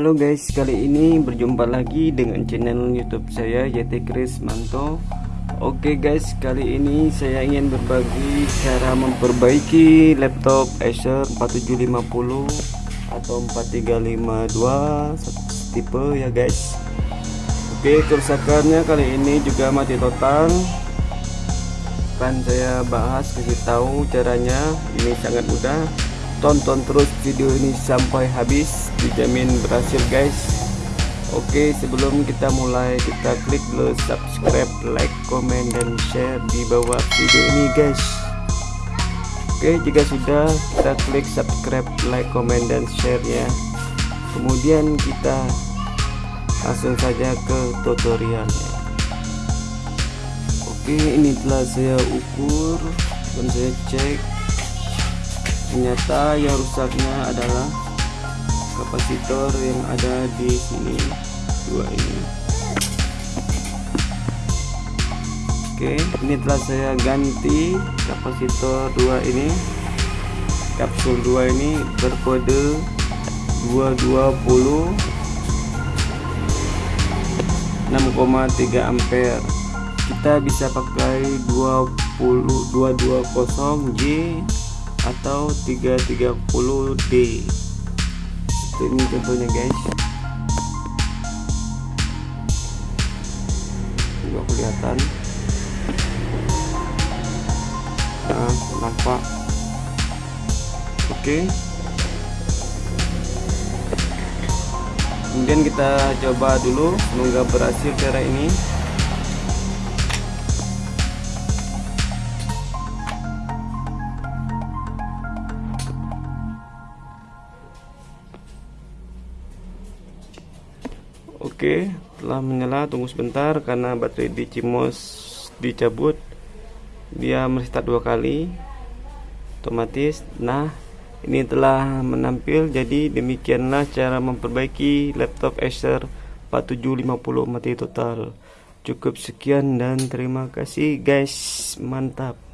Halo guys, kali ini berjumpa lagi dengan channel YouTube saya YT Chris Manto. Oke guys, kali ini saya ingin berbagi cara memperbaiki laptop Acer 4750 atau 4352 tipe ya guys. Oke, kerusakannya kali ini juga mati total. Akan saya bahas kasih tahu caranya. Ini sangat mudah tonton terus video ini sampai habis dijamin berhasil guys. Oke sebelum kita mulai kita klik dulu subscribe like comment dan share di bawah video ini guys. Oke jika sudah kita klik subscribe like comment dan share ya kemudian kita langsung saja ke tutorialnya. Oke ini telah saya ukur dan saya cek ternyata yang rusaknya adalah kapasitor yang ada di sini. Dua ini. Oke ini telah saya ganti kapasitor dua ini. Kapsul dua ini berkode 220 6,3 ampere. Kita bisa pakai 20 220J atau 330D itu ini contohnya guys. Juga kelihatan. Nah nampak. Oke. Kemudian kita coba dulu semoga berhasil cara ini Oke, telah menyala. Tunggu sebentar karena baterai di Cimos dicabut. Dia merestart dua kali. Otomatis. Nah, ini telah menampil. Jadi demikianlah cara memperbaiki laptop Acer 4750 mati total. Cukup sekian dan terima kasih guys. Mantap.